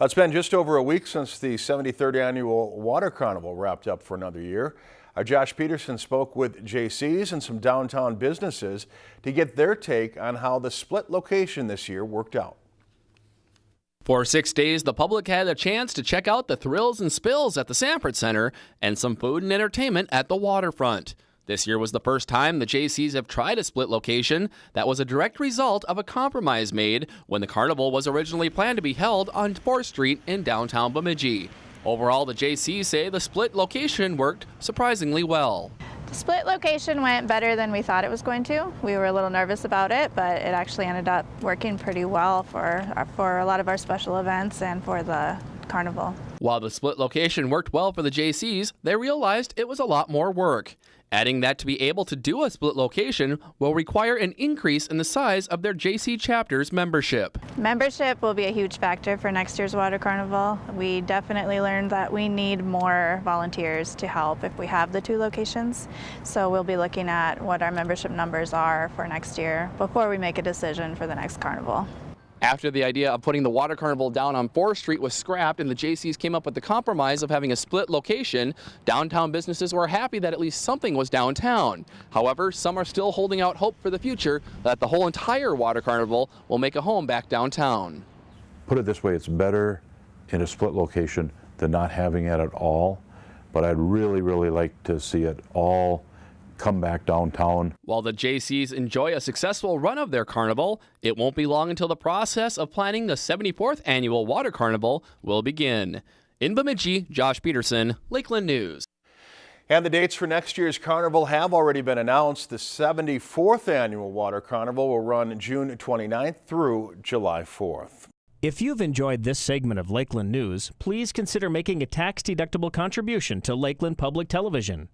Uh, it's been just over a week since the 73rd annual Water Carnival wrapped up for another year. Our Josh Peterson spoke with Jaycees and some downtown businesses to get their take on how the split location this year worked out. For six days, the public had a chance to check out the thrills and spills at the Sanford Center and some food and entertainment at the waterfront. This year was the first time the Jaycees have tried a split location that was a direct result of a compromise made when the carnival was originally planned to be held on 4th Street in downtown Bemidji. Overall, the Jaycees say the split location worked surprisingly well. The split location went better than we thought it was going to. We were a little nervous about it, but it actually ended up working pretty well for, for a lot of our special events and for the carnival. While the split location worked well for the Jaycees, they realized it was a lot more work adding that to be able to do a split location will require an increase in the size of their Jaycee chapter's membership. Membership will be a huge factor for next year's Water Carnival. We definitely learned that we need more volunteers to help if we have the two locations. So we'll be looking at what our membership numbers are for next year before we make a decision for the next carnival. After the idea of putting the water carnival down on 4th Street was scrapped and the Jaycees came up with the compromise of having a split location, downtown businesses were happy that at least something was downtown. However, some are still holding out hope for the future that the whole entire water carnival will make a home back downtown. Put it this way, it's better in a split location than not having it at all, but I'd really, really like to see it all come back downtown. While the Jaycees enjoy a successful run of their carnival, it won't be long until the process of planning the 74th annual Water Carnival will begin. In Bemidji, Josh Peterson, Lakeland News. And the dates for next year's carnival have already been announced. The 74th annual Water Carnival will run June 29th through July 4th. If you've enjoyed this segment of Lakeland News, please consider making a tax-deductible contribution to Lakeland Public Television.